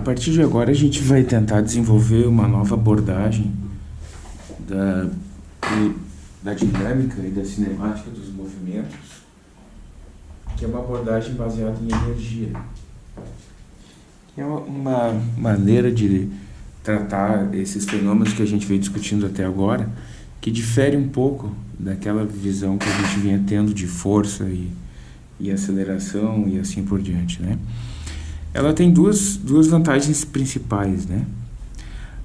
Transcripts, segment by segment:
A partir de agora a gente vai tentar desenvolver uma nova abordagem da, da dinâmica e da cinemática dos movimentos, que é uma abordagem baseada em energia. Que é uma maneira de tratar esses fenômenos que a gente veio discutindo até agora, que difere um pouco daquela visão que a gente vinha tendo de força e, e aceleração e assim por diante, né? Ela tem duas, duas vantagens principais, né?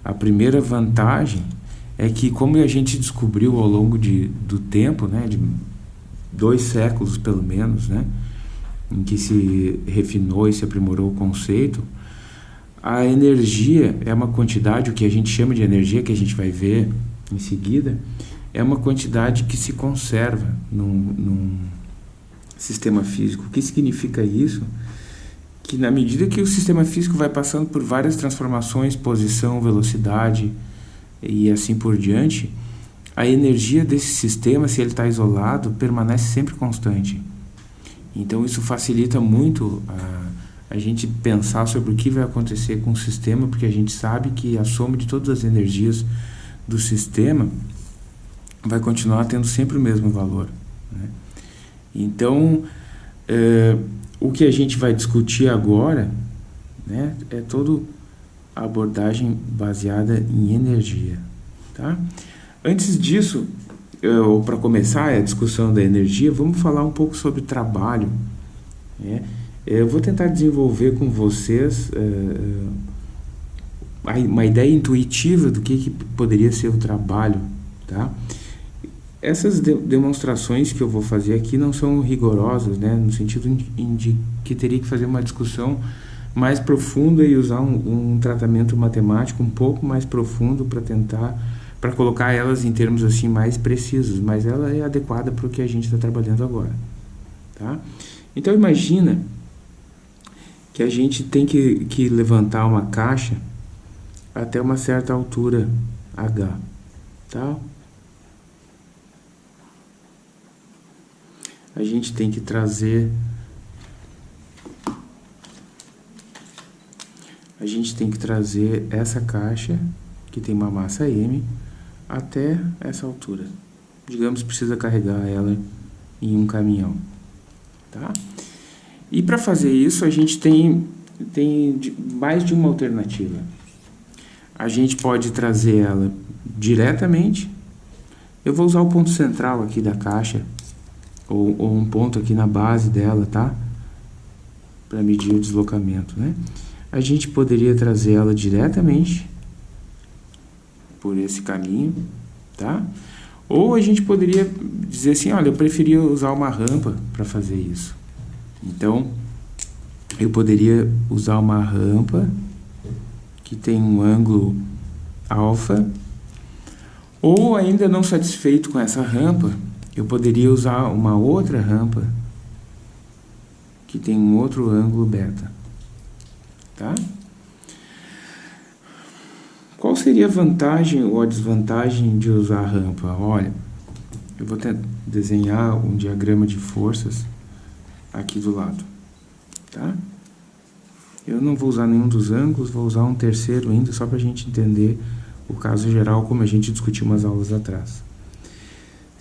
A primeira vantagem é que, como a gente descobriu ao longo de, do tempo, né, de dois séculos pelo menos, né, em que se refinou e se aprimorou o conceito, a energia é uma quantidade, o que a gente chama de energia, que a gente vai ver em seguida, é uma quantidade que se conserva num, num sistema físico. O que significa isso? Que na medida que o sistema físico vai passando por várias transformações, posição, velocidade e assim por diante, a energia desse sistema, se ele está isolado, permanece sempre constante. Então isso facilita muito a, a gente pensar sobre o que vai acontecer com o sistema, porque a gente sabe que a soma de todas as energias do sistema vai continuar tendo sempre o mesmo valor. Né? Então, é, o que a gente vai discutir agora né, é toda a abordagem baseada em energia. Tá? Antes disso, ou para começar a discussão da energia, vamos falar um pouco sobre trabalho. Né? Eu vou tentar desenvolver com vocês uh, uma ideia intuitiva do que, que poderia ser o trabalho. Tá? Essas de demonstrações que eu vou fazer aqui não são rigorosas, né, no sentido de que teria que fazer uma discussão mais profunda e usar um, um tratamento matemático um pouco mais profundo para tentar para colocar elas em termos assim mais precisos, mas ela é adequada para o que a gente está trabalhando agora, tá? Então imagina que a gente tem que, que levantar uma caixa até uma certa altura h, tá? A gente tem que trazer a gente tem que trazer essa caixa que tem uma massa M até essa altura. Digamos precisa carregar ela em um caminhão, tá? E para fazer isso a gente tem tem mais de uma alternativa. A gente pode trazer ela diretamente. Eu vou usar o ponto central aqui da caixa ou, ou um ponto aqui na base dela, tá? Para medir o deslocamento, né? A gente poderia trazer ela diretamente por esse caminho, tá? Ou a gente poderia dizer assim, olha, eu preferia usar uma rampa para fazer isso. Então, eu poderia usar uma rampa que tem um ângulo alfa, ou ainda não satisfeito com essa rampa, eu poderia usar uma outra rampa que tem um outro ângulo beta. Tá? Qual seria a vantagem ou a desvantagem de usar a rampa? Olha, eu vou desenhar um diagrama de forças aqui do lado. Tá? Eu não vou usar nenhum dos ângulos, vou usar um terceiro ainda, só para a gente entender o caso geral, como a gente discutiu umas aulas atrás.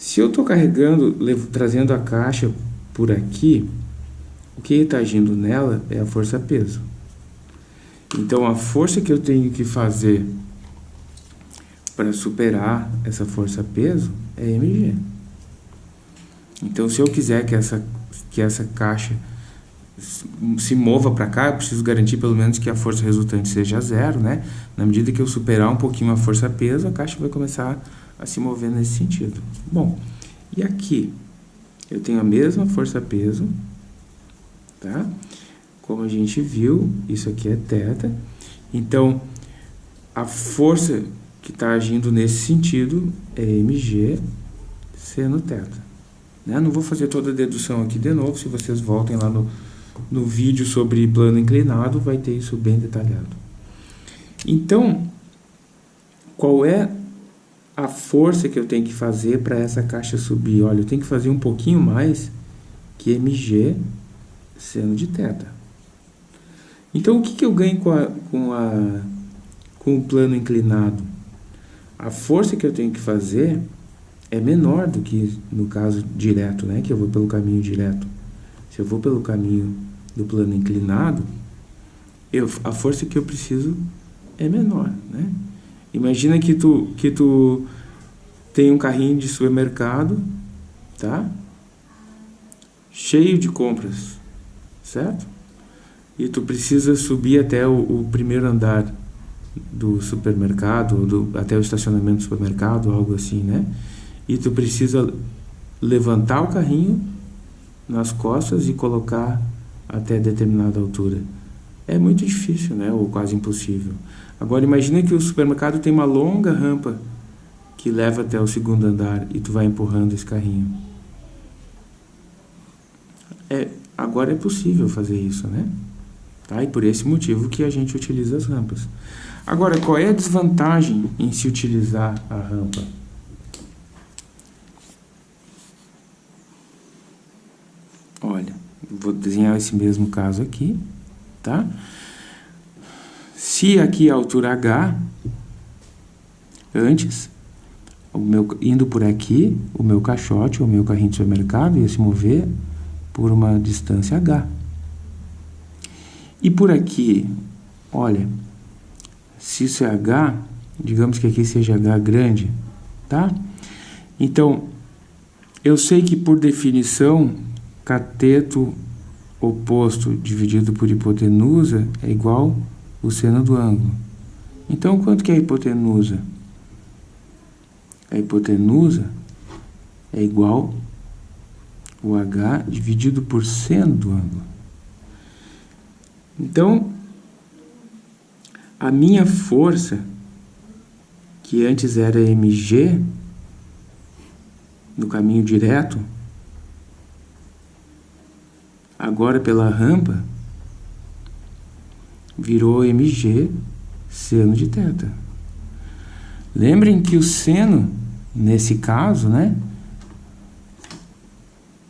Se eu estou carregando, levo, trazendo a caixa por aqui, o que está agindo nela é a força-peso. Então, a força que eu tenho que fazer para superar essa força-peso é mg. Então, se eu quiser que essa, que essa caixa se mova para cá, eu preciso garantir pelo menos que a força resultante seja zero, né? Na medida que eu superar um pouquinho a força-peso, a caixa vai começar a a se mover nesse sentido. Bom, e aqui eu tenho a mesma força-peso, tá? Como a gente viu, isso aqui é θ. Então, a força que está agindo nesse sentido é mg seno θ. Né? Não vou fazer toda a dedução aqui de novo, se vocês voltem lá no, no vídeo sobre plano inclinado, vai ter isso bem detalhado. Então, qual é a força que eu tenho que fazer para essa caixa subir. Olha, eu tenho que fazer um pouquinho mais que mg seno de θ. Então, o que, que eu ganho com, a, com, a, com o plano inclinado? A força que eu tenho que fazer é menor do que no caso direto, né? Que eu vou pelo caminho direto. Se eu vou pelo caminho do plano inclinado, eu, a força que eu preciso é menor, né? Imagina que tu, que tu tem um carrinho de supermercado, tá? Cheio de compras, certo? E tu precisa subir até o, o primeiro andar do supermercado, do, até o estacionamento do supermercado, algo assim, né? E tu precisa levantar o carrinho nas costas e colocar até determinada altura. É muito difícil, né? Ou quase impossível. Agora imagina que o supermercado tem uma longa rampa que leva até o segundo andar e tu vai empurrando esse carrinho. É, agora é possível fazer isso, né? Tá? E por esse motivo que a gente utiliza as rampas. Agora, qual é a desvantagem em se utilizar a rampa? Olha, vou desenhar esse mesmo caso aqui, tá? Se aqui a altura H, antes, meu, indo por aqui, o meu caixote, o meu carrinho de supermercado ia se mover por uma distância H. E por aqui, olha, se isso é H, digamos que aqui seja H grande, tá? Então, eu sei que por definição, cateto oposto dividido por hipotenusa é igual o seno do ângulo. Então, quanto que é a hipotenusa? A hipotenusa é igual o H dividido por seno do ângulo. Então, a minha força, que antes era mg, no caminho direto, agora pela rampa, virou mg seno de θ. Lembrem que o seno, nesse caso, né?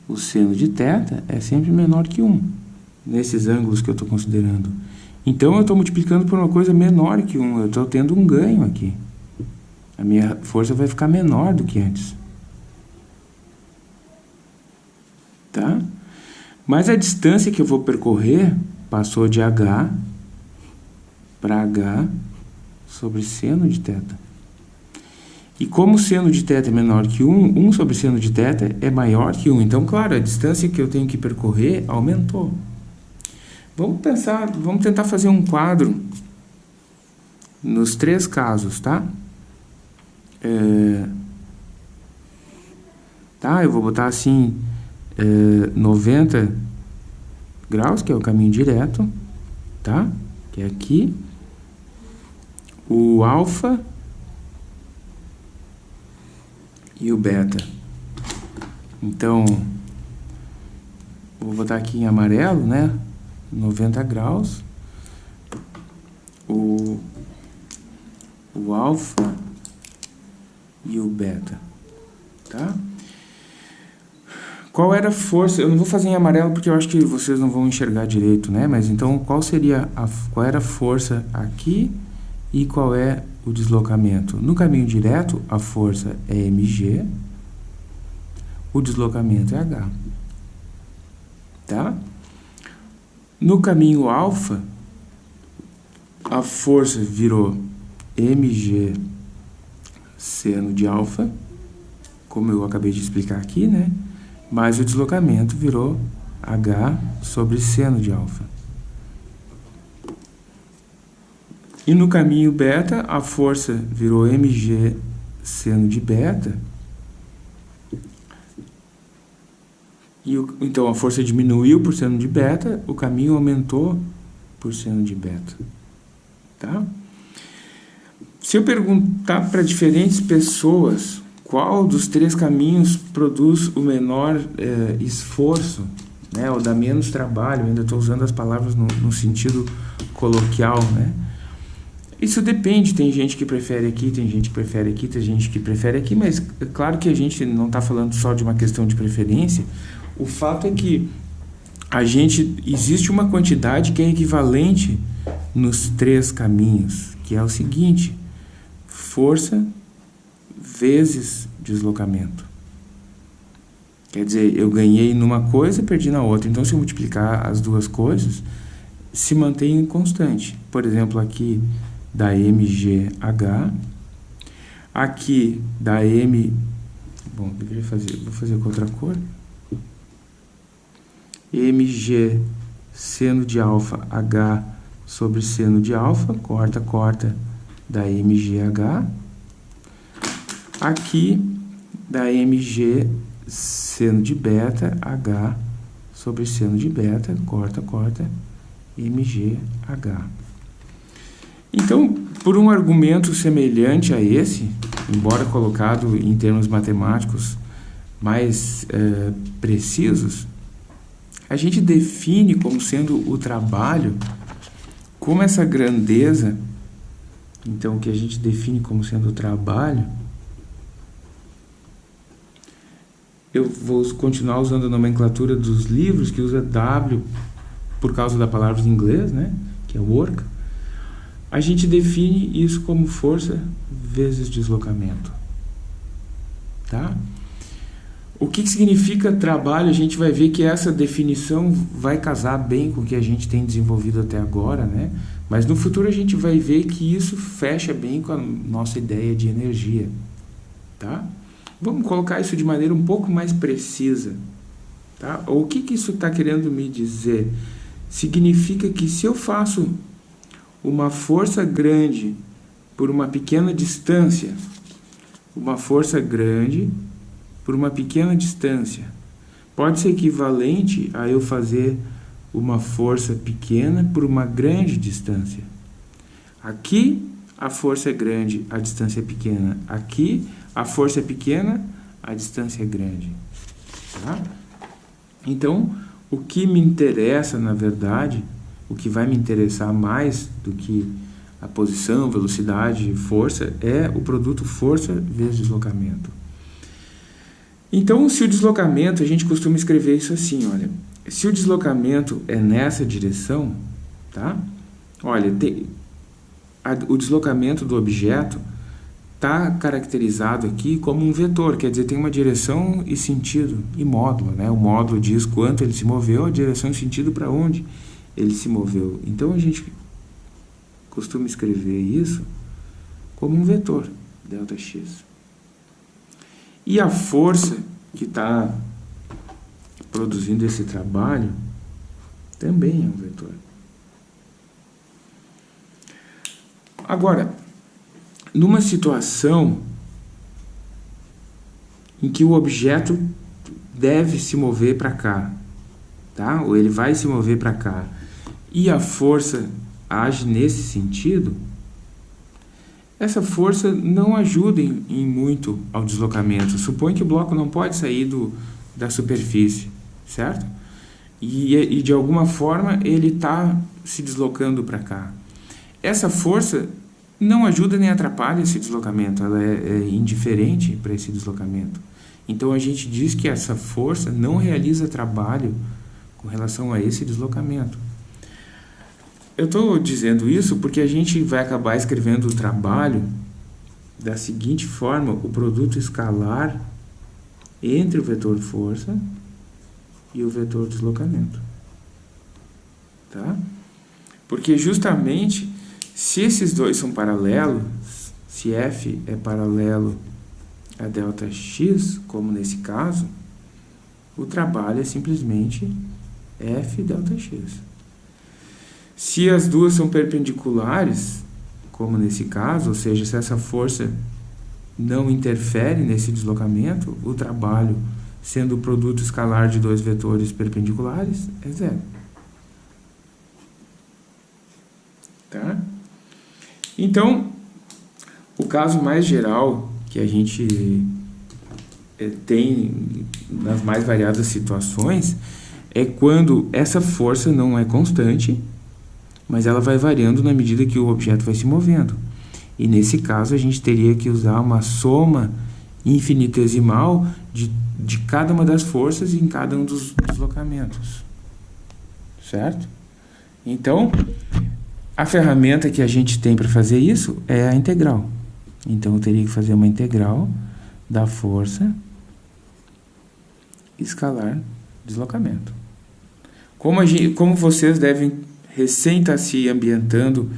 O seno de θ é sempre menor que 1 nesses ângulos que eu estou considerando. Então, eu estou multiplicando por uma coisa menor que 1. Eu estou tendo um ganho aqui. A minha força vai ficar menor do que antes. Tá? Mas a distância que eu vou percorrer passou de h para h sobre seno de θ. E como seno de θ é menor que 1, 1 sobre seno de θ é maior que 1. Então, claro, a distância que eu tenho que percorrer aumentou. Vamos pensar, vamos tentar fazer um quadro nos três casos, tá? É, tá, eu vou botar assim, é, 90 graus, que é o caminho direto, tá? Que é aqui. O alfa e o beta. Então, vou botar aqui em amarelo, né? 90 graus, o, o alfa e o beta, tá? Qual era a força? Eu não vou fazer em amarelo porque eu acho que vocês não vão enxergar direito, né? Mas então, qual seria a, qual era a força aqui e qual é o deslocamento? No caminho direto, a força é mg, o deslocamento é h, tá? No caminho alfa, a força virou mg seno de alfa, como eu acabei de explicar aqui, né? Mas o deslocamento virou h sobre seno de alfa. E no caminho beta, a força virou mg seno de beta, E o, então a força diminuiu por seno de beta, o caminho aumentou por seno de beta. Tá? Se eu perguntar para diferentes pessoas qual dos três caminhos produz o menor é, esforço, né, ou dá menos trabalho, ainda estou usando as palavras no, no sentido coloquial, né? Isso depende, tem gente que prefere aqui, tem gente que prefere aqui, tem gente que prefere aqui, mas é claro que a gente não está falando só de uma questão de preferência, o fato é que a gente existe uma quantidade que é equivalente nos três caminhos, que é o seguinte: força vezes deslocamento. Quer dizer, eu ganhei numa coisa, perdi na outra. Então, se eu multiplicar as duas coisas, se mantém constante. Por exemplo, aqui da MGH, aqui da M... Bom, eu fazer, vou fazer com outra cor. MG seno de alfa H sobre seno de alfa, corta, corta da MGH. Aqui da MG seno de beta H sobre seno de beta, corta, corta, MGH. Então, por um argumento semelhante a esse, embora colocado em termos matemáticos mais é, precisos, a gente define como sendo o trabalho, como essa grandeza, então, que a gente define como sendo o trabalho, eu vou continuar usando a nomenclatura dos livros, que usa W por causa da palavra em inglês, né? que é work. A gente define isso como força vezes deslocamento. Tá? O que, que significa trabalho? A gente vai ver que essa definição vai casar bem com o que a gente tem desenvolvido até agora, né? Mas no futuro a gente vai ver que isso fecha bem com a nossa ideia de energia, tá? Vamos colocar isso de maneira um pouco mais precisa. Tá? O que, que isso está querendo me dizer? Significa que se eu faço uma força grande por uma pequena distância, uma força grande por uma pequena distância, pode ser equivalente a eu fazer uma força pequena por uma grande distância. Aqui a força é grande, a distância é pequena. Aqui a força é pequena, a distância é grande. Tá? Então, o que me interessa, na verdade, o que vai me interessar mais do que a posição, velocidade força, é o produto força vezes deslocamento. Então, se o deslocamento, a gente costuma escrever isso assim, olha, se o deslocamento é nessa direção, tá? Olha, a, o deslocamento do objeto está caracterizado aqui como um vetor, quer dizer, tem uma direção e sentido, e módulo. Né? O módulo diz quanto ele se moveu, a direção e sentido para onde ele se moveu. Então, a gente costuma escrever isso como um vetor, ΔX. E a força que está produzindo esse trabalho também é um vetor. Agora, numa situação em que o objeto deve se mover para cá, tá? ou ele vai se mover para cá, e a força age nesse sentido, essa força não ajuda em, em muito ao deslocamento. Supõe que o bloco não pode sair do, da superfície, certo? E, e de alguma forma ele está se deslocando para cá. Essa força não ajuda nem atrapalha esse deslocamento, ela é, é indiferente para esse deslocamento. Então a gente diz que essa força não realiza trabalho com relação a esse deslocamento. Eu estou dizendo isso porque a gente vai acabar escrevendo o trabalho da seguinte forma, o produto escalar entre o vetor força e o vetor deslocamento. Tá? Porque justamente se esses dois são paralelos, se f é paralelo a ΔX, como nesse caso, o trabalho é simplesmente f ΔX. Se as duas são perpendiculares, como nesse caso, ou seja, se essa força não interfere nesse deslocamento, o trabalho, sendo o produto escalar de dois vetores perpendiculares, é zero. Tá? Então, o caso mais geral que a gente é, tem nas mais variadas situações é quando essa força não é constante, mas ela vai variando na medida que o objeto vai se movendo. E nesse caso a gente teria que usar uma soma infinitesimal de, de cada uma das forças em cada um dos deslocamentos. certo? Então, a ferramenta que a gente tem para fazer isso é a integral. Então, eu teria que fazer uma integral da força escalar deslocamento. Como, gente, como vocês devem recém estar tá se ambientando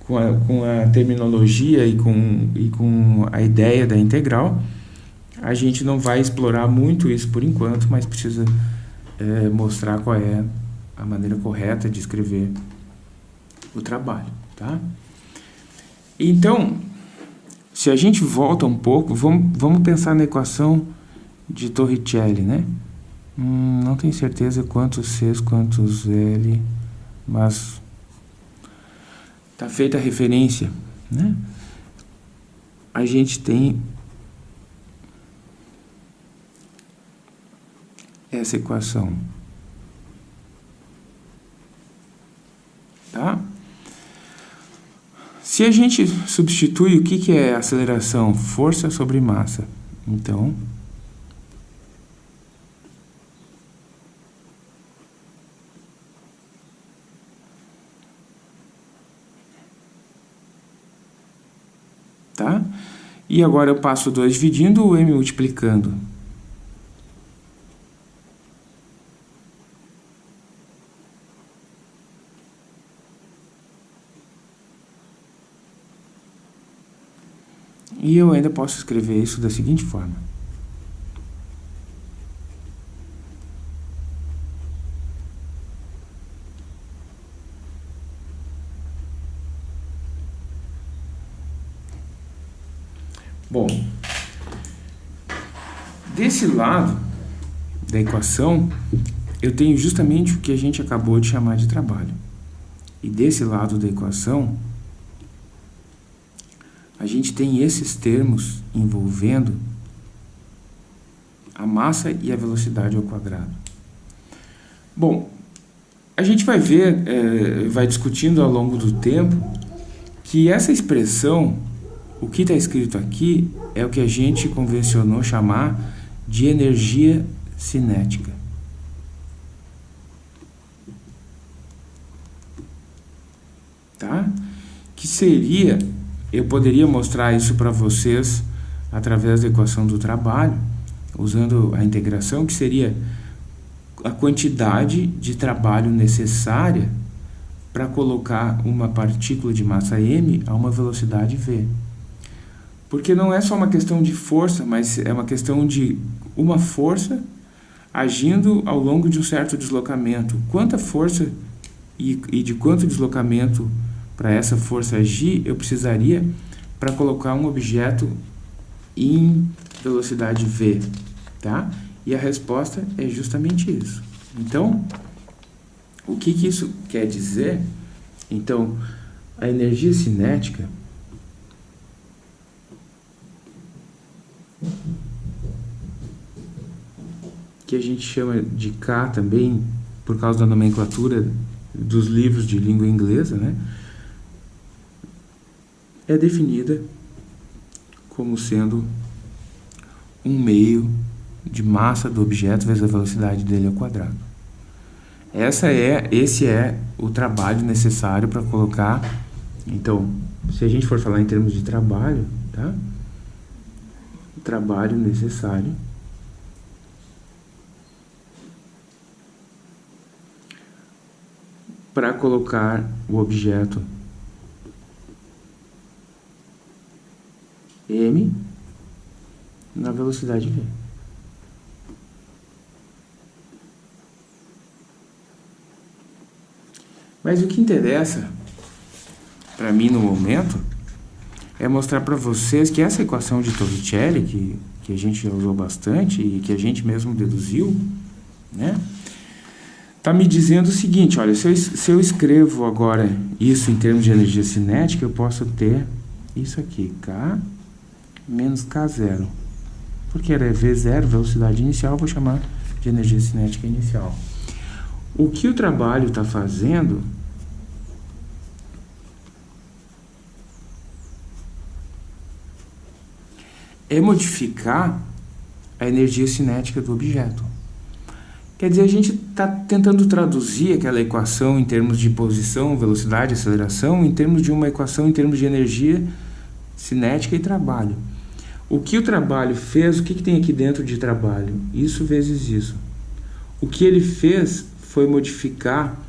com a, com a terminologia e com, e com a ideia da integral, a gente não vai explorar muito isso por enquanto, mas precisa é, mostrar qual é a maneira correta de escrever o trabalho, tá? Então, se a gente volta um pouco, vamos, vamos pensar na equação de Torricelli, né? Hum, não tenho certeza quantos Cs, quantos L, mas está feita a referência, né? A gente tem essa equação. Tá? Se a gente substitui o que, que é aceleração? Força sobre massa. Então, tá? E agora eu passo 2 dividindo o m multiplicando. E eu ainda posso escrever isso da seguinte forma. Bom, desse lado da equação, eu tenho justamente o que a gente acabou de chamar de trabalho. E desse lado da equação, a gente tem esses termos envolvendo a massa e a velocidade ao quadrado. Bom, a gente vai ver, é, vai discutindo ao longo do tempo, que essa expressão, o que está escrito aqui, é o que a gente convencionou chamar de energia cinética. Tá? Que seria eu poderia mostrar isso para vocês através da equação do trabalho, usando a integração, que seria a quantidade de trabalho necessária para colocar uma partícula de massa m a uma velocidade v. Porque não é só uma questão de força, mas é uma questão de uma força agindo ao longo de um certo deslocamento. Quanta força e, e de quanto deslocamento para essa força agir, eu precisaria para colocar um objeto em velocidade v, tá? E a resposta é justamente isso. Então, o que, que isso quer dizer? Então, a energia cinética que a gente chama de K também, por causa da nomenclatura dos livros de língua inglesa, né? é definida como sendo um meio de massa do objeto vezes a velocidade dele ao quadrado. Essa é, esse é o trabalho necessário para colocar... Então, se a gente for falar em termos de trabalho, tá? O trabalho necessário para colocar o objeto m na velocidade v. Mas o que interessa para mim no momento é mostrar para vocês que essa equação de Torricelli, que, que a gente já usou bastante e que a gente mesmo deduziu, né? Está me dizendo o seguinte, olha, se eu, se eu escrevo agora isso em termos de energia cinética, eu posso ter isso aqui, K menos K0. Porque era V0, velocidade inicial, vou chamar de energia cinética inicial. O que o trabalho está fazendo é modificar a energia cinética do objeto. Quer dizer, a gente está tentando traduzir aquela equação em termos de posição, velocidade, aceleração, em termos de uma equação em termos de energia cinética e trabalho. O que o trabalho fez, o que, que tem aqui dentro de trabalho? Isso vezes isso. O que ele fez foi modificar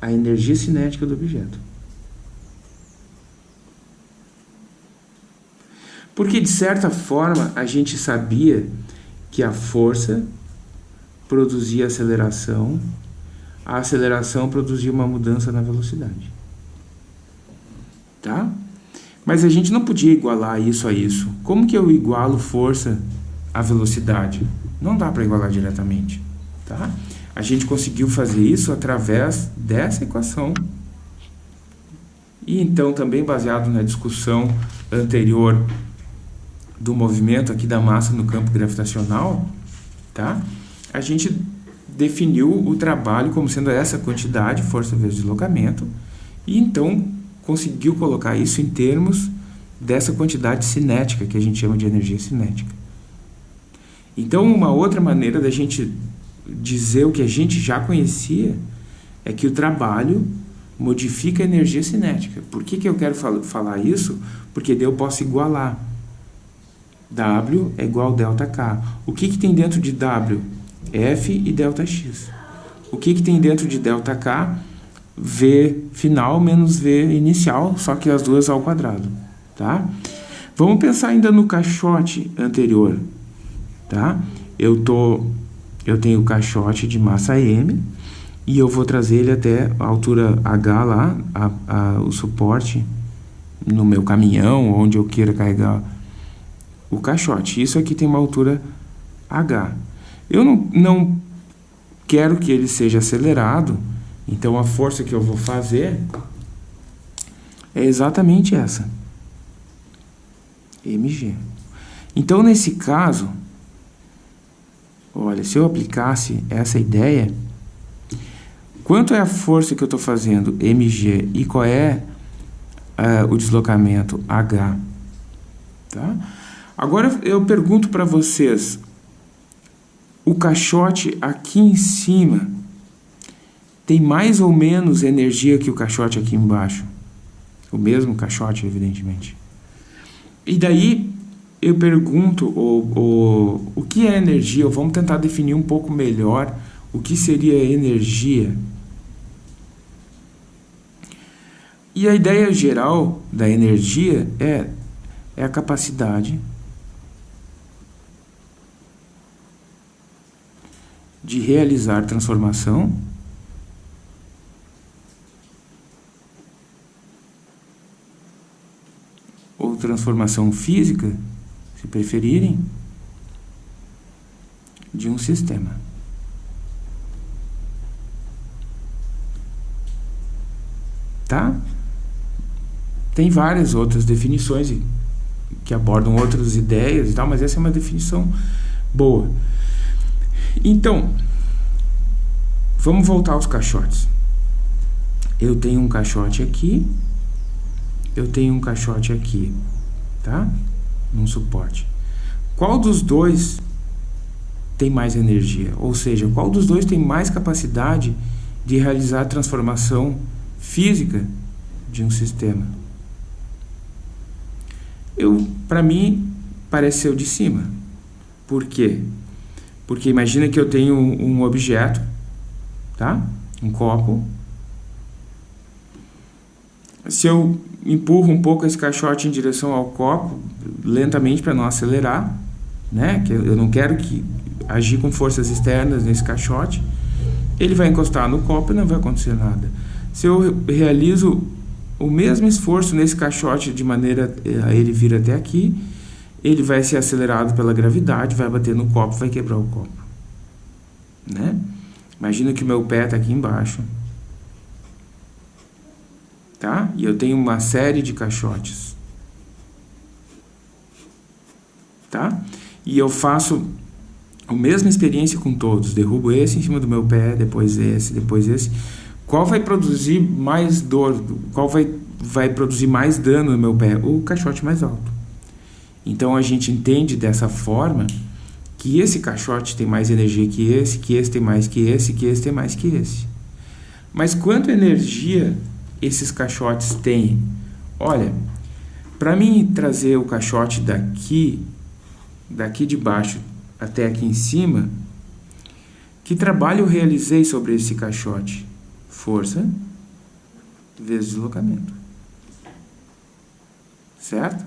a energia cinética do objeto. Porque, de certa forma, a gente sabia que a força produzia aceleração, a aceleração produzia uma mudança na velocidade. Tá? Mas a gente não podia igualar isso a isso. Como que eu igualo força à velocidade? Não dá para igualar diretamente. Tá? A gente conseguiu fazer isso através dessa equação. E então, também baseado na discussão anterior do movimento aqui da massa no campo gravitacional, tá? A gente definiu o trabalho como sendo essa quantidade, força vezes deslocamento, e então conseguiu colocar isso em termos dessa quantidade cinética, que a gente chama de energia cinética. Então, uma outra maneira da gente dizer o que a gente já conhecia é que o trabalho modifica a energia cinética. Por que, que eu quero fal falar isso? Porque daí eu posso igualar. W é igual a delta K. O que, que tem dentro de W? F e delta X. O que, que tem dentro de delta K? V final menos V inicial, só que as duas ao quadrado, tá? Vamos pensar ainda no caixote anterior, tá? Eu, tô, eu tenho o caixote de massa M e eu vou trazer ele até a altura H lá, a, a, o suporte no meu caminhão, onde eu queira carregar o caixote. Isso aqui tem uma altura H. Eu não, não quero que ele seja acelerado, então a força que eu vou fazer é exatamente essa. mg. Então, nesse caso, olha, se eu aplicasse essa ideia, quanto é a força que eu estou fazendo, mg, e qual é uh, o deslocamento, h? Tá? Agora eu pergunto para vocês, o caixote aqui em cima tem mais ou menos energia que o caixote aqui embaixo. O mesmo caixote, evidentemente. E daí eu pergunto o, o, o que é energia? Vamos tentar definir um pouco melhor o que seria energia. E a ideia geral da energia é, é a capacidade de realizar transformação ou transformação física, se preferirem, de um sistema. Tá? Tem várias outras definições que abordam outras ideias e tal, mas essa é uma definição boa. Então, vamos voltar aos caixotes. Eu tenho um caixote aqui, eu tenho um caixote aqui, tá? Num suporte. Qual dos dois tem mais energia? Ou seja, qual dos dois tem mais capacidade de realizar a transformação física de um sistema? Eu, para mim, parece ser o de cima. Por quê? Porque imagina que eu tenho um objeto, tá? Um copo. Se eu empurro um pouco esse caixote em direção ao copo, lentamente para não acelerar, né? Que eu não quero que agir com forças externas nesse caixote, ele vai encostar no copo e não vai acontecer nada. Se eu realizo o mesmo esforço nesse caixote de maneira a ele vir até aqui, ele vai ser acelerado pela gravidade, vai bater no copo, vai quebrar o copo. Né? Imagina que o meu pé está aqui embaixo. Tá? E eu tenho uma série de caixotes. Tá? E eu faço a mesma experiência com todos. Derrubo esse em cima do meu pé, depois esse, depois esse. Qual vai produzir mais dor? Qual vai, vai produzir mais dano no meu pé? O caixote mais alto. Então a gente entende dessa forma que esse caixote tem mais energia que esse, que esse tem mais que esse, que esse tem mais que esse. Mas quanto energia esses caixotes têm? Olha, para mim trazer o caixote daqui, daqui de baixo até aqui em cima, que trabalho eu realizei sobre esse caixote? Força vezes deslocamento. Certo?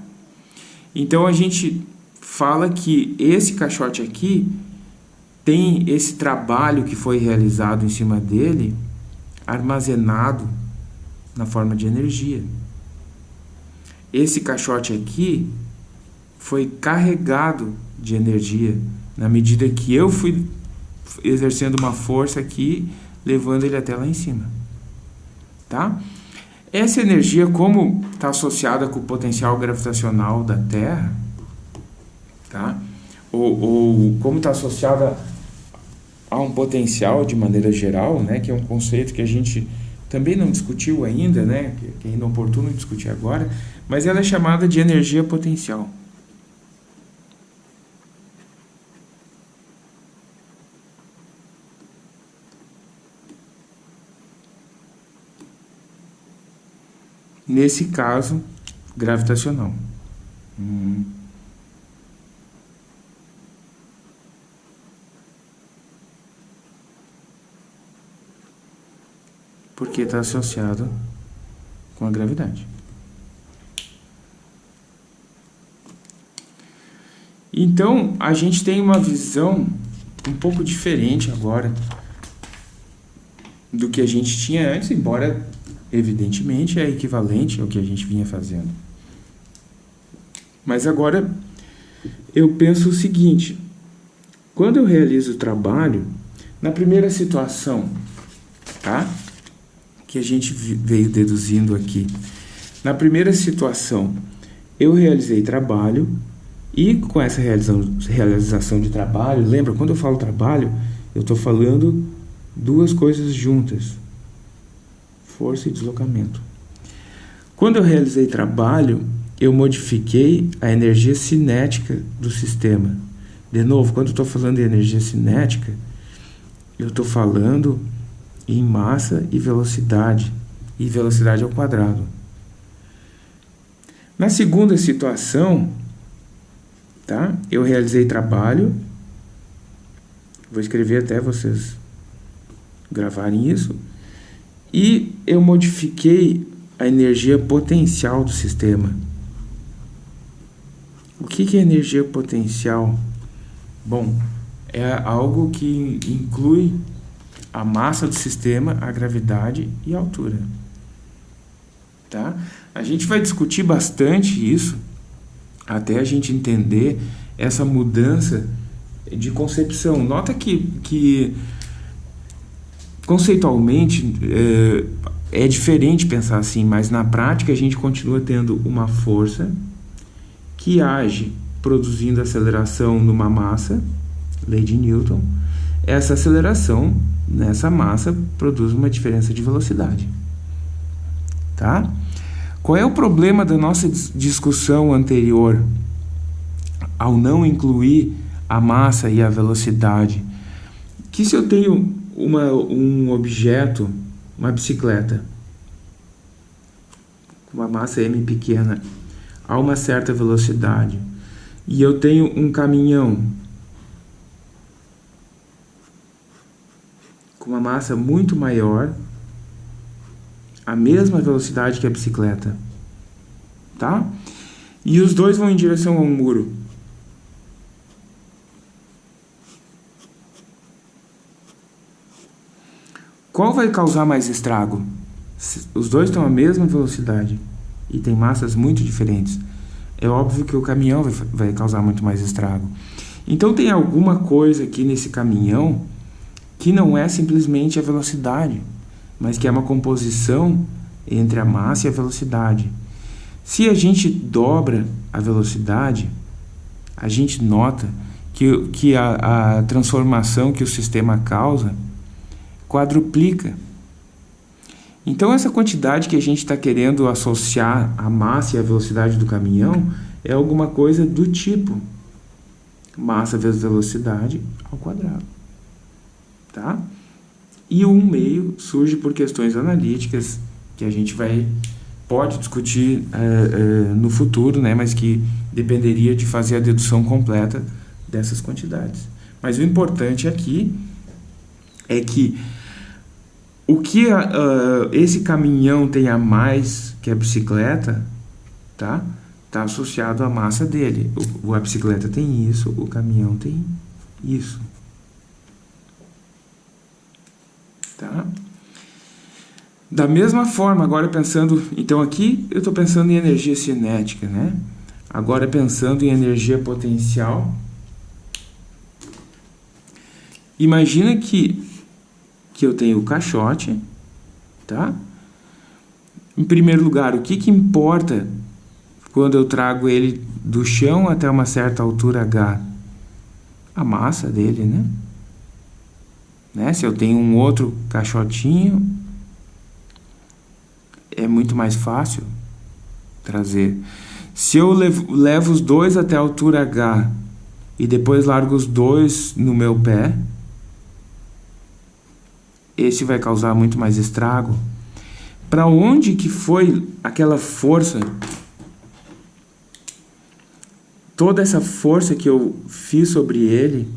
Então a gente fala que esse caixote aqui tem esse trabalho que foi realizado em cima dele armazenado na forma de energia. Esse caixote aqui foi carregado de energia na medida que eu fui exercendo uma força aqui, levando ele até lá em cima. Tá? Essa energia, como está associada com o potencial gravitacional da Terra, tá? ou, ou como está associada a um potencial de maneira geral, né? que é um conceito que a gente também não discutiu ainda, né? que é inoportuno discutir agora, mas ela é chamada de energia potencial. Nesse caso gravitacional. Hum. Porque está associado com a gravidade. Então, a gente tem uma visão um pouco diferente agora do que a gente tinha antes, embora evidentemente, é equivalente ao que a gente vinha fazendo. Mas agora eu penso o seguinte: quando eu realizo o trabalho, na primeira situação, tá? Que a gente veio deduzindo aqui. Na primeira situação, eu realizei trabalho e com essa realização de trabalho, lembra, quando eu falo trabalho, eu estou falando duas coisas juntas força e deslocamento. Quando eu realizei trabalho, eu modifiquei a energia cinética do sistema. De novo, quando eu estou falando de energia cinética, eu estou falando em massa e velocidade, e velocidade ao quadrado. Na segunda situação, tá? eu realizei trabalho, vou escrever até vocês gravarem isso, e eu modifiquei a energia potencial do sistema. O que é energia potencial? Bom, é algo que inclui a massa do sistema, a gravidade e a altura. Tá? A gente vai discutir bastante isso até a gente entender essa mudança de concepção. Nota que, que Conceitualmente, é, é diferente pensar assim, mas na prática a gente continua tendo uma força que age produzindo aceleração numa massa, lei de Newton. Essa aceleração nessa massa produz uma diferença de velocidade. Tá? Qual é o problema da nossa discussão anterior ao não incluir a massa e a velocidade? Que se eu tenho uma, um objeto, uma bicicleta, com uma massa m pequena, a uma certa velocidade, e eu tenho um caminhão com uma massa muito maior, a mesma velocidade que a bicicleta, tá? E os dois vão em direção ao muro. Qual vai causar mais estrago? Os dois estão à mesma velocidade e têm massas muito diferentes. É óbvio que o caminhão vai, vai causar muito mais estrago. Então tem alguma coisa aqui nesse caminhão que não é simplesmente a velocidade, mas que é uma composição entre a massa e a velocidade. Se a gente dobra a velocidade, a gente nota que, que a, a transformação que o sistema causa quadruplica. Então, essa quantidade que a gente está querendo associar a massa e a velocidade do caminhão é alguma coisa do tipo. massa vezes velocidade ao quadrado. Tá? E o 1 meio surge por questões analíticas que a gente vai pode discutir uh, uh, no futuro, né, mas que dependeria de fazer a dedução completa dessas quantidades. Mas o importante aqui é que o que uh, esse caminhão tem a mais que a bicicleta, tá? Está associado à massa dele. O, a bicicleta tem isso, o caminhão tem isso. Tá? Da mesma forma, agora pensando... Então aqui eu estou pensando em energia cinética, né? Agora pensando em energia potencial. Imagina que, que eu tenho o caixote, tá? Em primeiro lugar, o que, que importa quando eu trago ele do chão até uma certa altura H? A massa dele, né? né? Se eu tenho um outro caixotinho, é muito mais fácil trazer. Se eu levo, levo os dois até a altura H e depois largo os dois no meu pé, esse vai causar muito mais estrago. Para onde que foi aquela força? Toda essa força que eu fiz sobre ele,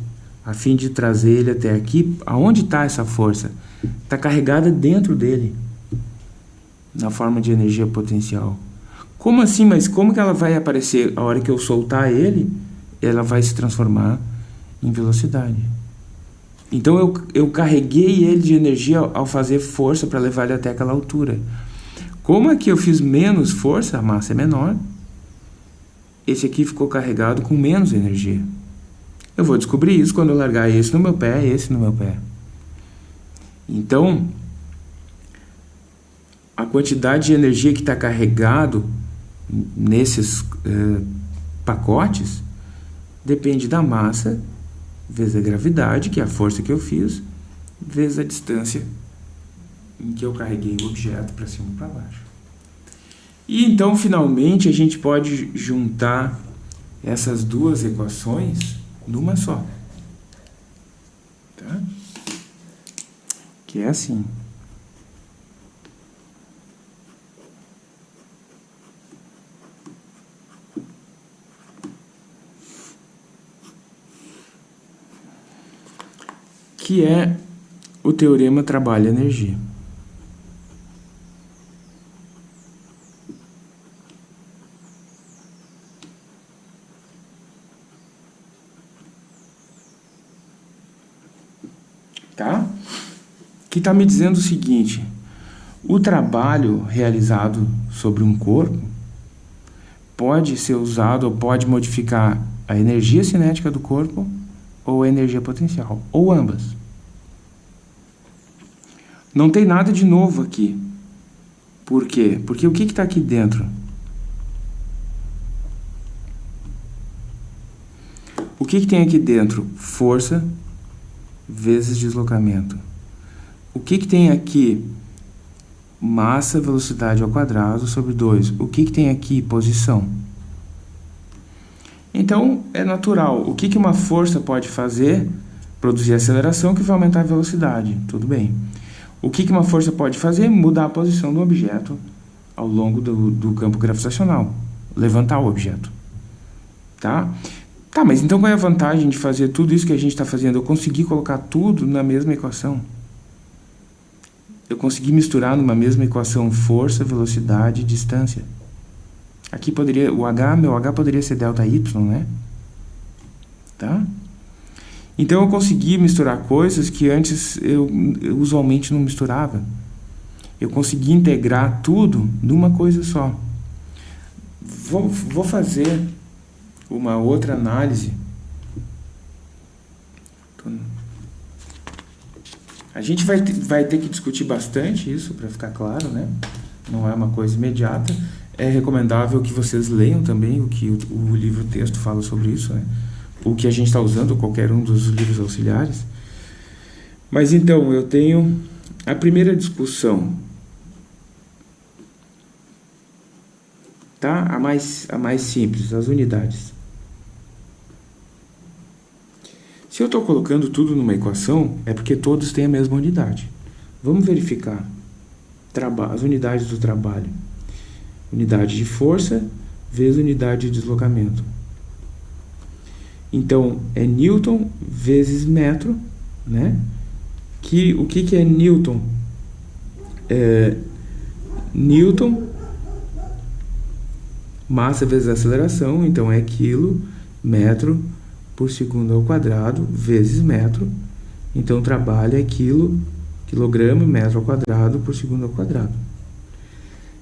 a fim de trazer ele até aqui, aonde está essa força? Está carregada dentro dele na forma de energia potencial. Como assim? Mas como que ela vai aparecer? A hora que eu soltar ele, ela vai se transformar em velocidade. Então eu, eu carreguei ele de energia ao fazer força para levar ele até aquela altura. Como aqui eu fiz menos força, a massa é menor, esse aqui ficou carregado com menos energia. Eu vou descobrir isso quando eu largar esse no meu pé e esse no meu pé. Então, a quantidade de energia que está carregado nesses eh, pacotes depende da massa vezes a gravidade, que é a força que eu fiz, vezes a distância em que eu carreguei o objeto para cima e para baixo. E então, finalmente, a gente pode juntar essas duas equações numa só. Tá? Que é assim. Que é o teorema trabalho-energia. Tá? Que está me dizendo o seguinte, o trabalho realizado sobre um corpo pode ser usado ou pode modificar a energia cinética do corpo ou a energia potencial, ou ambas. Não tem nada de novo aqui. Por quê? Porque o que está aqui dentro? O que, que tem aqui dentro? Força vezes deslocamento. O que, que tem aqui? Massa, velocidade ao quadrado sobre 2. O que, que tem aqui? Posição. Então, é natural. O que, que uma força pode fazer? Produzir aceleração que vai aumentar a velocidade. Tudo bem. O que, uma força pode fazer? Mudar a posição do objeto ao longo do, do campo gravitacional. Levantar o objeto. Tá? Tá, mas então qual é a vantagem de fazer tudo isso que a gente está fazendo? Eu consegui colocar tudo na mesma equação. Eu consegui misturar numa mesma equação força, velocidade e distância. Aqui poderia, o H, meu H poderia ser delta Y, né? Tá? Então eu consegui misturar coisas que antes eu, eu usualmente não misturava. Eu consegui integrar tudo numa coisa só. Vou, vou fazer uma outra análise. A gente vai, vai ter que discutir bastante isso, para ficar claro, né? Não é uma coisa imediata. É recomendável que vocês leiam também o que o, o livro-texto fala sobre isso, né? O que a gente está usando, qualquer um dos livros auxiliares. Mas então, eu tenho a primeira discussão, tá? A mais, a mais simples, as unidades. Se eu estou colocando tudo numa equação, é porque todos têm a mesma unidade. Vamos verificar as unidades do trabalho. Unidade de força vezes unidade de deslocamento. Então, é Newton vezes metro, né? Que, o que, que é Newton? É, Newton, massa vezes aceleração, então é quilo, metro por segundo ao quadrado, vezes metro. Então, trabalho é quilo, quilograma, metro ao quadrado por segundo ao quadrado.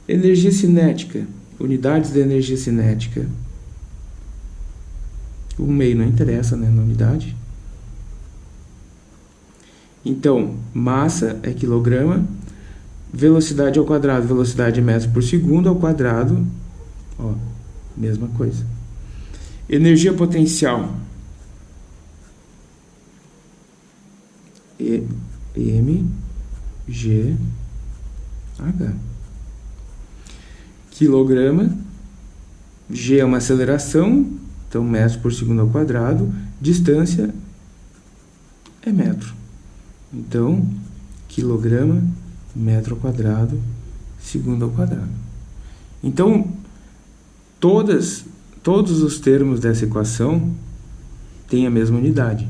Energia cinética, unidades de energia cinética, o meio não interessa né, na unidade. Então, massa é quilograma, velocidade ao quadrado, velocidade é metro por segundo ao quadrado, ó, mesma coisa. Energia potencial. E, M, G, H. Quilograma, G é uma aceleração, então, metros por segundo ao quadrado, distância é metro. Então, quilograma, metro ao quadrado, segundo ao quadrado. Então, todas, todos os termos dessa equação têm a mesma unidade.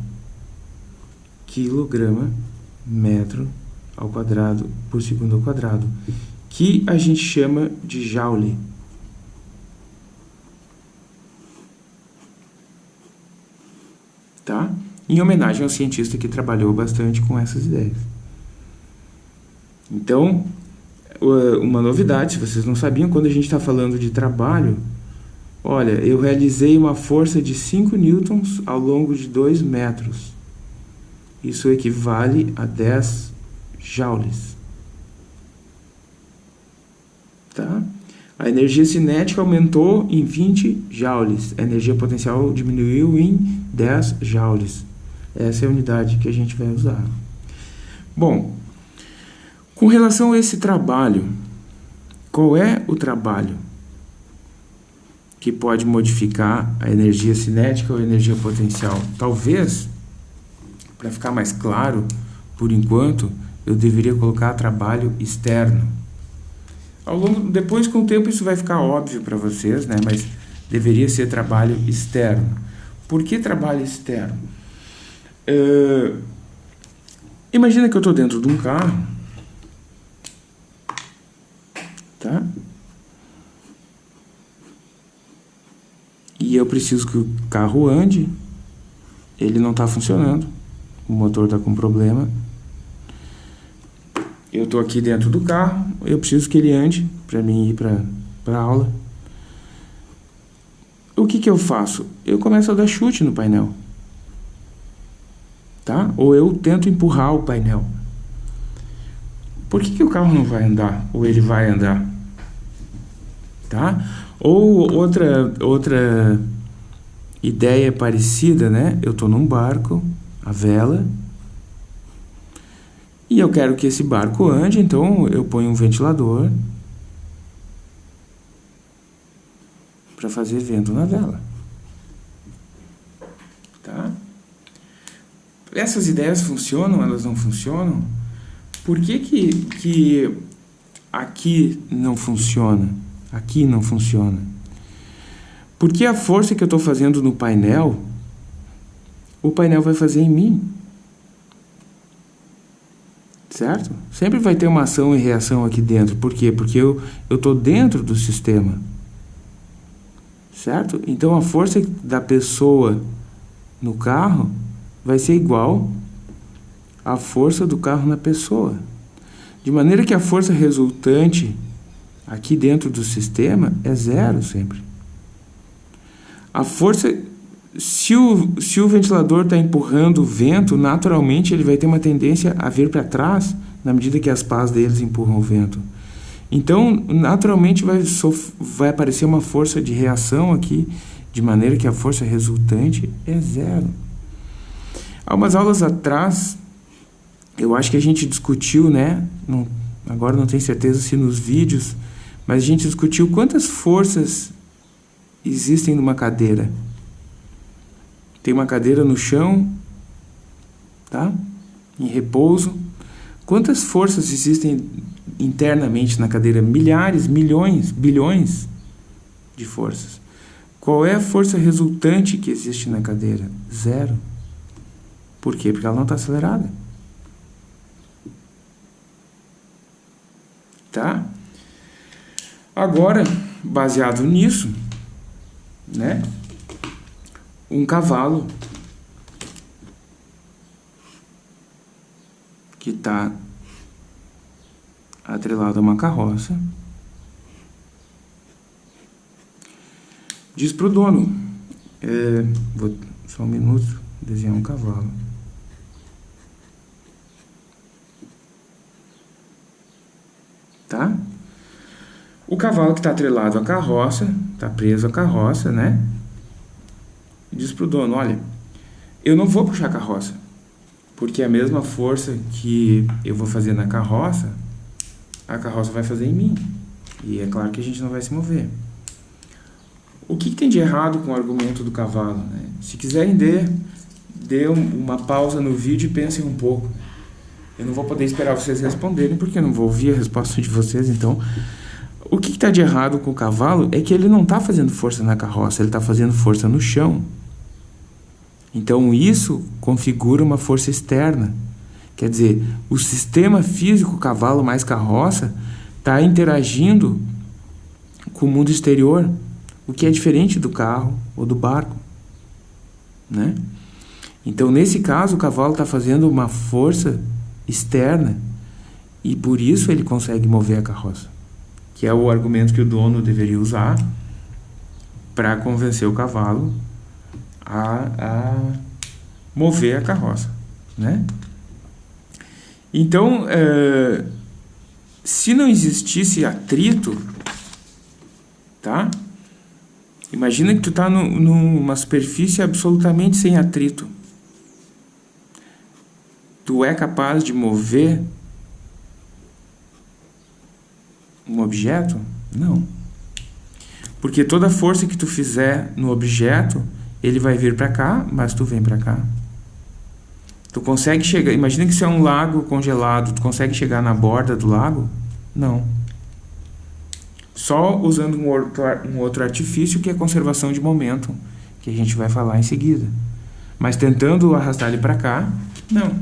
Quilograma, metro ao quadrado por segundo ao quadrado, que a gente chama de joule. Tá? em homenagem ao cientista que trabalhou bastante com essas ideias. Então, uma novidade, se vocês não sabiam, quando a gente está falando de trabalho, olha, eu realizei uma força de 5 newtons ao longo de 2 metros. Isso equivale a 10 joules. Tá? A energia cinética aumentou em 20 joules. A energia potencial diminuiu em 10 joules. Essa é a unidade que a gente vai usar. Bom, com relação a esse trabalho, qual é o trabalho que pode modificar a energia cinética ou a energia potencial? Talvez, para ficar mais claro, por enquanto, eu deveria colocar trabalho externo. Ao longo, depois, com o tempo, isso vai ficar óbvio para vocês, né? mas deveria ser trabalho externo. Por que trabalho externo? Uh, imagina que eu estou dentro de um carro, tá? E eu preciso que o carro ande, ele não está funcionando, o motor está com problema, eu estou aqui dentro do carro, eu preciso que ele ande para mim ir para a aula. O que, que eu faço? Eu começo a dar chute no painel. Tá? Ou eu tento empurrar o painel. Por que, que o carro não vai andar? Ou ele vai andar? Tá? Ou outra, outra ideia parecida, né? Eu estou num barco, a vela, e eu quero que esse barco ande, então eu ponho um ventilador para fazer vento na vela. Tá? Essas ideias funcionam, elas não funcionam? Por que que, que aqui não funciona? Aqui não funciona. Porque a força que eu estou fazendo no painel, o painel vai fazer em mim certo? Sempre vai ter uma ação e reação aqui dentro. Por quê? Porque eu estou dentro do sistema, certo? Então a força da pessoa no carro vai ser igual à força do carro na pessoa. De maneira que a força resultante aqui dentro do sistema é zero sempre. A força se o, se o ventilador está empurrando o vento, naturalmente ele vai ter uma tendência a vir para trás na medida que as pás deles empurram o vento. Então, naturalmente vai, vai aparecer uma força de reação aqui, de maneira que a força resultante é zero. Há umas aulas atrás, eu acho que a gente discutiu, né? Não, agora não tenho certeza se nos vídeos, mas a gente discutiu quantas forças existem numa cadeira. Tem uma cadeira no chão tá? Em repouso. Quantas forças existem internamente na cadeira? Milhares, milhões, bilhões de forças. Qual é a força resultante que existe na cadeira? Zero. Por quê? Porque ela não está acelerada. Tá? Agora, baseado nisso, né? Um cavalo que está atrelado a uma carroça diz para o dono, é, vou, só um minuto, desenhar um cavalo. Tá? O cavalo que está atrelado à carroça, está preso à carroça, né? Diz para o dono, olha, eu não vou puxar a carroça, porque a mesma força que eu vou fazer na carroça, a carroça vai fazer em mim. E é claro que a gente não vai se mover. O que, que, tem de errado com o argumento do cavalo? Né? Se quiserem, dê, dê uma pausa no vídeo e pensem um pouco. Eu não vou poder esperar vocês responderem, porque eu não vou ouvir a resposta de vocês, então... O que está de errado com o cavalo é que ele não está fazendo força na carroça, ele está fazendo força no chão. Então isso configura uma força externa. Quer dizer, o sistema físico cavalo mais carroça está interagindo com o mundo exterior o que é diferente do carro ou do barco, né? Então, nesse caso, o cavalo está fazendo uma força externa e por isso ele consegue mover a carroça, que é o argumento que o dono deveria usar para convencer o cavalo a, a mover a carroça, né? Então, é, se não existisse atrito, tá? Imagina que tu está numa superfície absolutamente sem atrito. Tu é capaz de mover um objeto? Não. Porque toda força que tu fizer no objeto, ele vai vir para cá, mas tu vem para cá. Tu consegue chegar... Imagina que isso é um lago congelado. Tu consegue chegar na borda do lago? Não só usando um outro, um outro artifício que é conservação de momento, que a gente vai falar em seguida. Mas tentando arrastar ele para cá, não.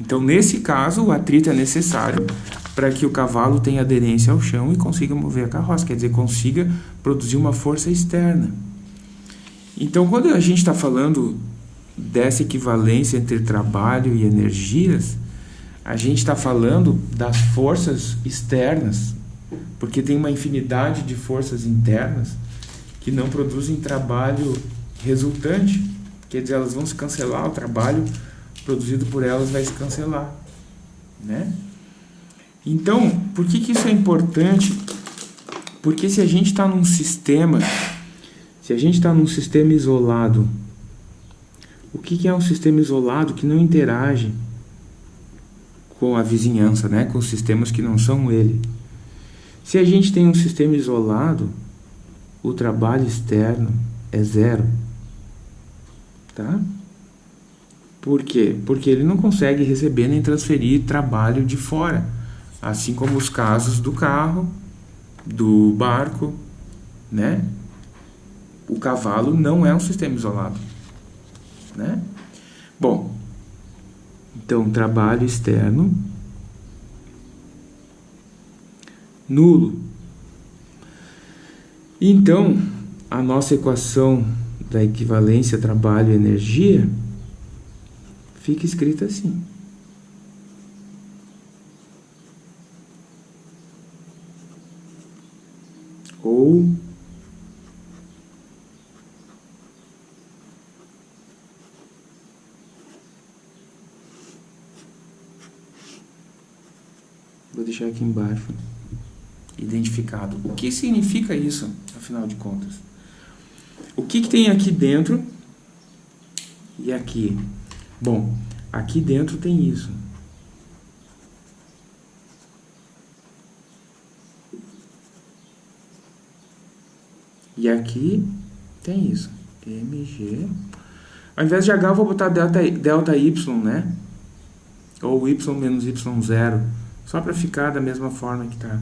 Então, nesse caso, o atrito é necessário para que o cavalo tenha aderência ao chão e consiga mover a carroça, quer dizer, consiga produzir uma força externa. Então, quando a gente está falando dessa equivalência entre trabalho e energias, a gente está falando das forças externas porque tem uma infinidade de forças internas que não produzem trabalho resultante. Quer dizer, elas vão se cancelar, o trabalho produzido por elas vai se cancelar. Né? Então, por que, que isso é importante? Porque se a gente está num sistema, se a gente está num sistema isolado, o que, que é um sistema isolado que não interage com a vizinhança, né? com os sistemas que não são ele? Se a gente tem um sistema isolado, o trabalho externo é zero. Tá? Por quê? Porque ele não consegue receber nem transferir trabalho de fora. Assim como os casos do carro, do barco, né? O cavalo não é um sistema isolado, né? Bom, então trabalho externo nulo. Então, a nossa equação da equivalência trabalho-energia fica escrita assim. Ou vou deixar aqui embaixo identificado. O que significa isso, afinal de contas? O que, que tem aqui dentro e aqui? Bom, aqui dentro tem isso. E aqui tem isso. MG. Ao invés de H, eu vou botar delta, delta Y, né? ou y menos y0, só para ficar da mesma forma que está.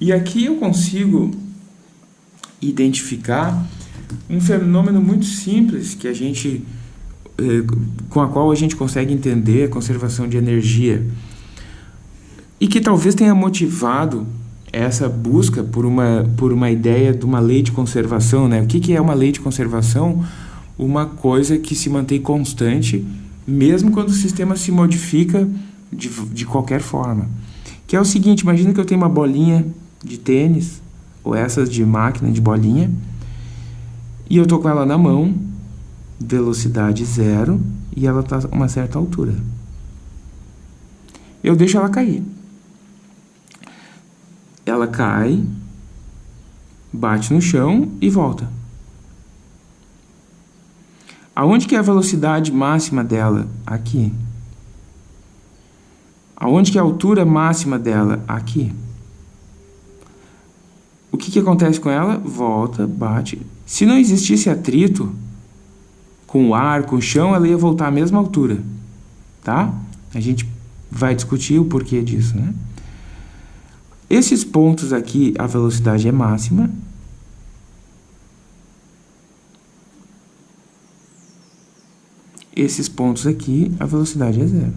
E aqui eu consigo identificar um fenômeno muito simples que a gente eh, com a qual a gente consegue entender a conservação de energia e que talvez tenha motivado essa busca por uma, por uma ideia de uma lei de conservação. Né? O que, que é uma lei de conservação? Uma coisa que se mantém constante, mesmo quando o sistema se modifica de, de qualquer forma. Que é o seguinte, imagina que eu tenho uma bolinha de tênis, ou essas de máquina de bolinha, e eu estou com ela na mão, velocidade zero, e ela está a uma certa altura. Eu deixo ela cair ela cai, bate no chão e volta. Aonde que é a velocidade máxima dela? Aqui. Aonde que é a altura máxima dela? Aqui. O que, que acontece com ela? Volta, bate. Se não existisse atrito com o ar, com o chão, ela ia voltar à mesma altura. Tá? A gente vai discutir o porquê disso, né? Esses pontos aqui, a velocidade é máxima. Esses pontos aqui, a velocidade é zero.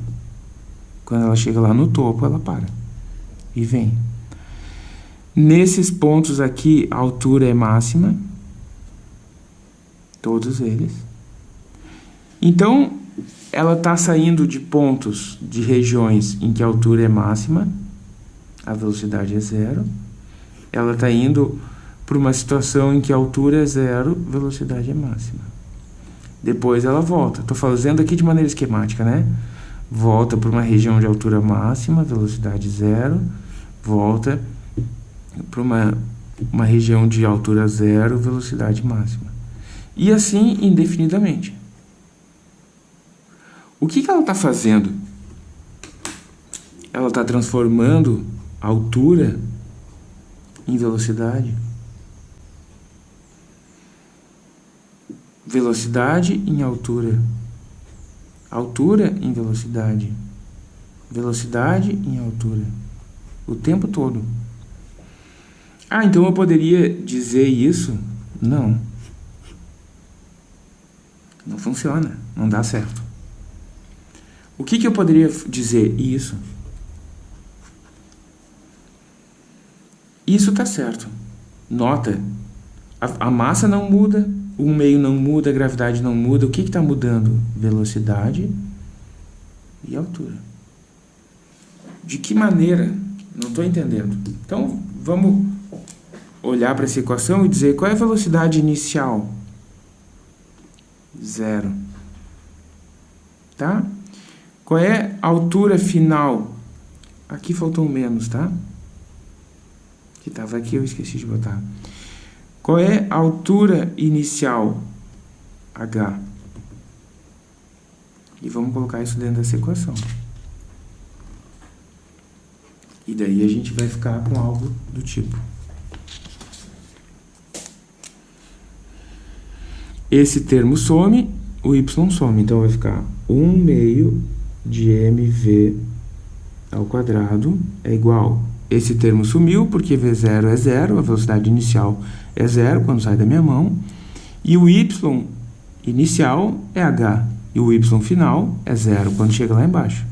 Quando ela chega lá no topo, ela para e vem. Nesses pontos aqui, a altura é máxima. Todos eles. Então, ela está saindo de pontos, de regiões em que a altura é máxima a velocidade é zero. Ela está indo para uma situação em que a altura é zero, velocidade é máxima. Depois ela volta. Estou fazendo aqui de maneira esquemática, né? Volta para uma região de altura máxima, velocidade zero. Volta para uma, uma região de altura zero, velocidade máxima. E assim indefinidamente. O que, que ela está fazendo? Ela está transformando altura em velocidade. Velocidade em altura. Altura em velocidade. Velocidade em altura. O tempo todo. Ah, então eu poderia dizer isso? Não. Não funciona. Não dá certo. O que, que eu poderia dizer? Isso. Isso está certo. Nota, a, a, massa não muda, o meio não muda, a gravidade não muda. O que está mudando? Velocidade e altura. De que maneira? Não estou entendendo. Então, vamos olhar para essa equação e dizer qual é a velocidade inicial? Zero. Tá? Qual é a altura final? Aqui faltou um menos, tá? Que estava aqui, eu esqueci de botar. Qual é a altura inicial? H. E vamos colocar isso dentro dessa equação. E daí a gente vai ficar com algo do tipo. Esse termo some, o y some. Então vai ficar 1 meio de mv ao quadrado é igual esse termo sumiu porque V0 é zero, a velocidade inicial é zero quando sai da minha mão, e o y inicial é h, e o y final é zero quando chega lá embaixo.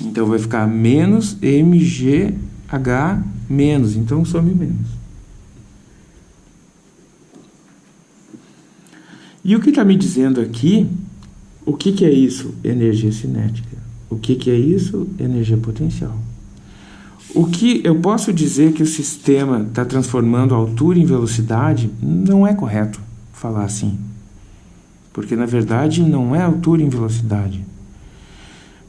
Então vai ficar menos mgh menos, então some menos. E o que está me dizendo aqui, o que, que é isso? Energia cinética. O que, que é isso? Energia potencial. O que eu posso dizer que o sistema está transformando altura em velocidade não é correto falar assim. Porque na verdade não é altura em velocidade.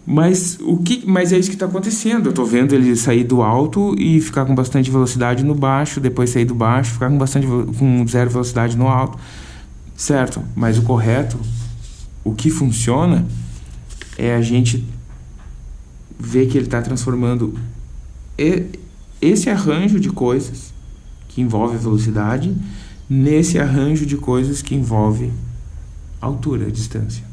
Mas, o que, mas é isso que está acontecendo. Eu estou vendo ele sair do alto e ficar com bastante velocidade no baixo, depois sair do baixo, ficar com bastante com zero velocidade no alto. Certo, mas o correto, o que funciona, é a gente vê que ele está transformando esse arranjo de coisas que envolve velocidade nesse arranjo de coisas que envolve altura, distância.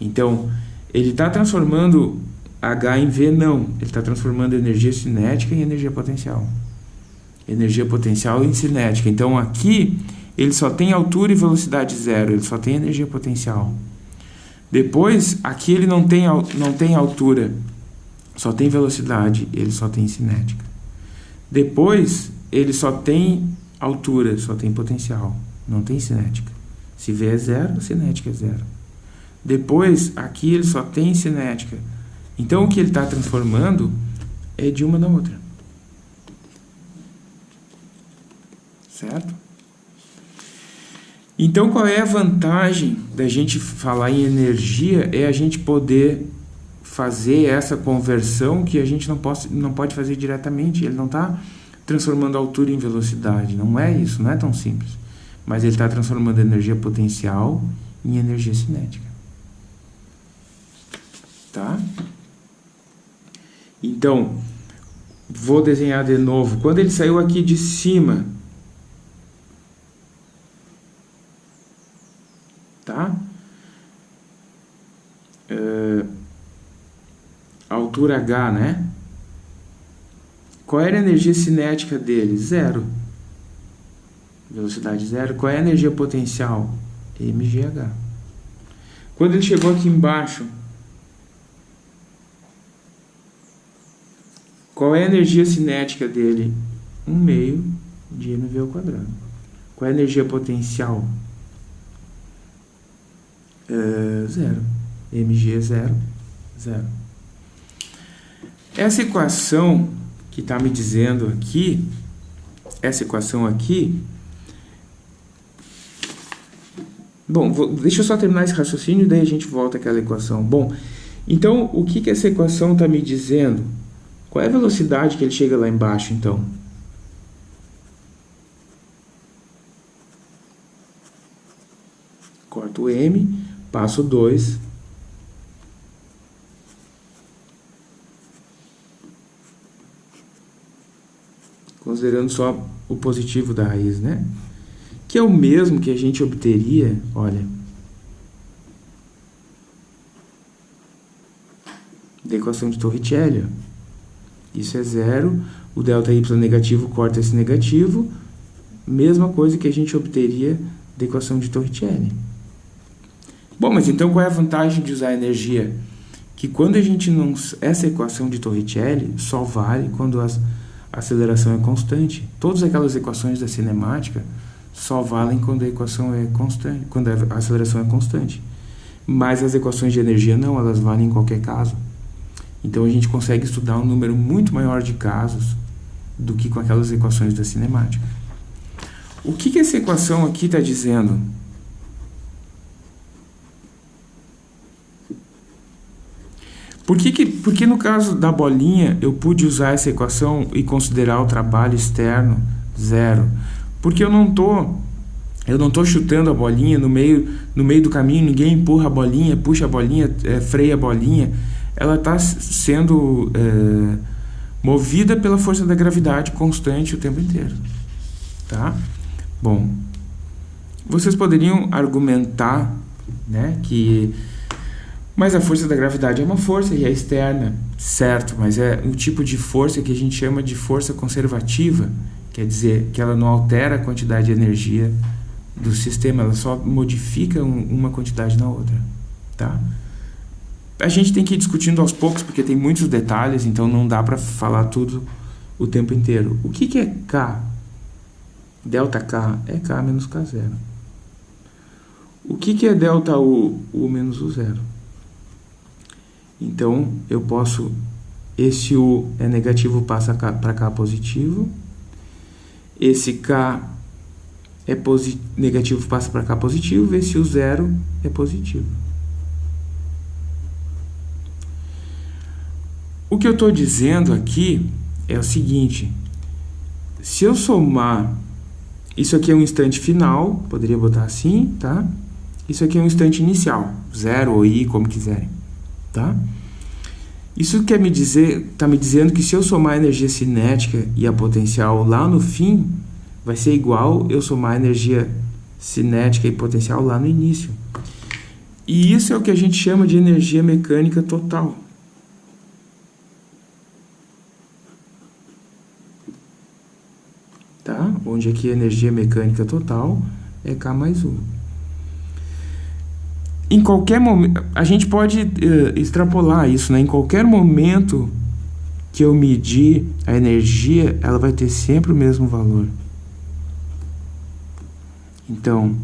Então, ele está transformando H em V? Não. Ele está transformando energia cinética em energia potencial. Energia potencial em cinética. Então, aqui, ele só tem altura e velocidade zero. Ele só tem energia potencial. Depois, aqui ele não tem, não tem altura. Só tem velocidade. Ele só tem cinética. Depois, ele só tem altura. Só tem potencial. Não tem cinética. Se V é zero, cinética é zero. Depois, aqui ele só tem cinética. Então, o que ele está transformando é de uma na outra. Certo? Então, qual é a vantagem da gente falar em energia? É a gente poder fazer essa conversão que a gente não, pode, não pode fazer diretamente. Ele não está transformando altura em velocidade. Não é isso, não é tão simples mas ele está transformando energia potencial em energia cinética. Tá? Então, vou desenhar de novo. Quando ele saiu aqui de cima, tá? Uh, altura H, né? Qual era a energia cinética dele? Zero velocidade zero. Qual é a energia potencial? mgh. Quando ele chegou aqui embaixo, qual é a energia cinética dele? 1 meio de mv ao quadrado. Qual é a energia potencial? É, zero. mg é zero. Zero. Essa equação que está me dizendo aqui, essa equação aqui, Bom, vou, deixa eu só terminar esse raciocínio e daí a gente volta àquela equação. Bom, então o que, que essa equação está me dizendo? Qual é a velocidade que ele chega lá embaixo, então? Corto o M, passo 2. Considerando só o positivo da raiz, né? que é o mesmo que a gente obteria, olha, da equação de Torricelli. Isso é zero, o delta y negativo corta esse negativo, mesma coisa que a gente obteria da equação de Torricelli. Bom, mas então qual é a vantagem de usar energia? Que quando a gente não... Essa equação de Torricelli só vale quando a aceleração é constante. Todas aquelas equações da cinemática só valem quando a equação é constante, quando a aceleração é constante. Mas as equações de energia não, elas valem em qualquer caso. Então a gente consegue estudar um número muito maior de casos do que com aquelas equações da cinemática. O que, que essa equação aqui está dizendo? Por que, que, porque no caso da bolinha eu pude usar essa equação e considerar o trabalho externo zero? Porque eu não tô eu não tô chutando a bolinha no meio no meio do caminho, ninguém empurra a bolinha, puxa a bolinha, é, freia a bolinha. Ela está sendo é, movida pela força da gravidade constante o tempo inteiro. Tá? Bom, vocês poderiam argumentar né, que mas a força da gravidade é uma força e é externa, certo, mas é um tipo de força que a gente chama de força conservativa, Quer dizer que ela não altera a quantidade de energia do sistema, ela só modifica um, uma quantidade na outra, tá? A gente tem que ir discutindo aos poucos, porque tem muitos detalhes, então não dá para falar tudo o tempo inteiro. O que, que é K? Delta K é K menos K0. O que, que é delta U? U menos U0. Então, eu posso... Esse U é negativo, passa para K positivo. Esse K é negativo passa para cá positivo, ver se o zero é positivo. O que eu estou dizendo aqui é o seguinte, se eu somar, isso aqui é um instante final, poderia botar assim, tá? Isso aqui é um instante inicial, zero ou i, como quiserem, tá? Isso quer me dizer, está me dizendo que se eu somar a energia cinética e a potencial lá no fim, vai ser igual eu somar a energia cinética e potencial lá no início. E isso é o que a gente chama de energia mecânica total. Tá? Onde aqui a energia mecânica total é K mais 1. Em qualquer momento, a gente pode uh, extrapolar isso, né? Em qualquer momento que eu medir a energia, ela vai ter sempre o mesmo valor. Então,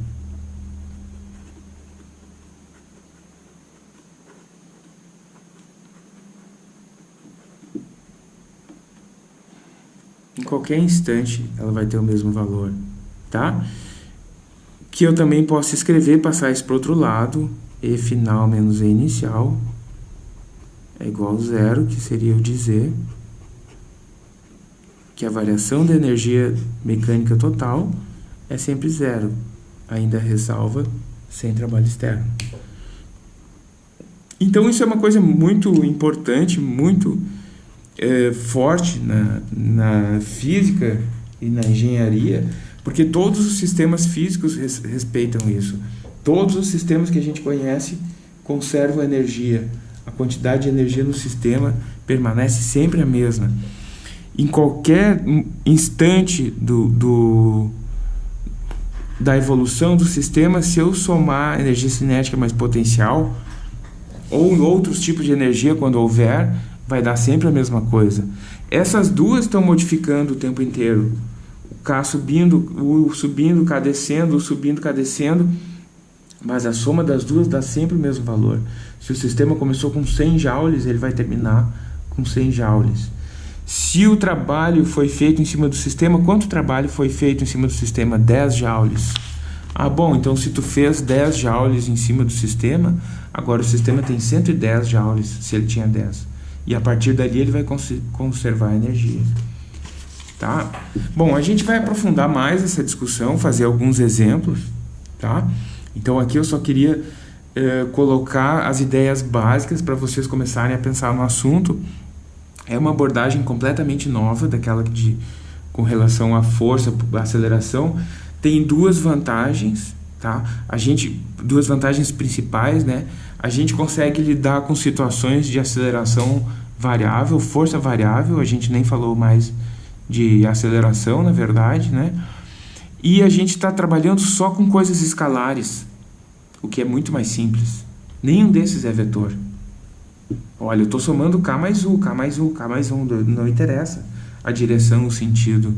em qualquer instante ela vai ter o mesmo valor, tá? Que eu também posso escrever, passar isso para o outro lado, E final menos E inicial é igual a zero, que seria eu dizer que a variação da energia mecânica total é sempre zero, ainda ressalva sem trabalho externo. Então isso é uma coisa muito importante, muito é, forte na, na física e na engenharia, porque todos os sistemas físicos res, respeitam isso. Todos os sistemas que a gente conhece conservam energia a quantidade de energia no sistema permanece sempre a mesma. Em qualquer instante do, do, da evolução do sistema, se eu somar energia cinética mais potencial, ou outros tipos de energia, quando houver, vai dar sempre a mesma coisa. Essas duas estão modificando o tempo inteiro. K subindo, o subindo, K descendo, subindo, K descendo, mas a soma das duas dá sempre o mesmo valor. Se o sistema começou com 100 joules, ele vai terminar com 100 joules. Se o trabalho foi feito em cima do sistema, quanto trabalho foi feito em cima do sistema? 10 joules. Ah, bom, então se tu fez 10 joules em cima do sistema, agora o sistema tem 110 joules, se ele tinha 10. E a partir dali ele vai cons conservar energia. Tá? Bom, a gente vai aprofundar mais essa discussão, fazer alguns exemplos, tá? Então aqui eu só queria eh, colocar as ideias básicas para vocês começarem a pensar no assunto. É uma abordagem completamente nova daquela de com relação à força, à aceleração. Tem duas vantagens, tá? A gente duas vantagens principais, né? A gente consegue lidar com situações de aceleração variável, força variável, a gente nem falou mais de aceleração, na verdade, né? E a gente está trabalhando só com coisas escalares, o que é muito mais simples. Nenhum desses é vetor. Olha, eu estou somando K mais U, K mais U, K mais 1, não interessa a direção, o sentido.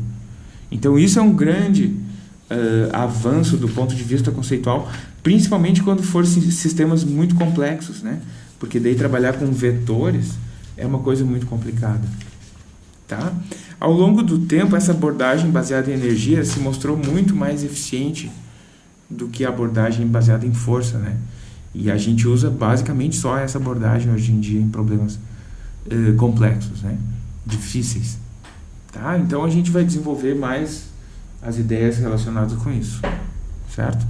Então isso é um grande uh, avanço do ponto de vista conceitual, principalmente quando for sistemas muito complexos, né? Porque daí trabalhar com vetores é uma coisa muito complicada. Tá? Ao longo do tempo, essa abordagem baseada em energia se mostrou muito mais eficiente do que a abordagem baseada em força, né? E a gente usa basicamente só essa abordagem hoje em dia em problemas eh, complexos, né? Difíceis, tá? Então a gente vai desenvolver mais as ideias relacionadas com isso, certo?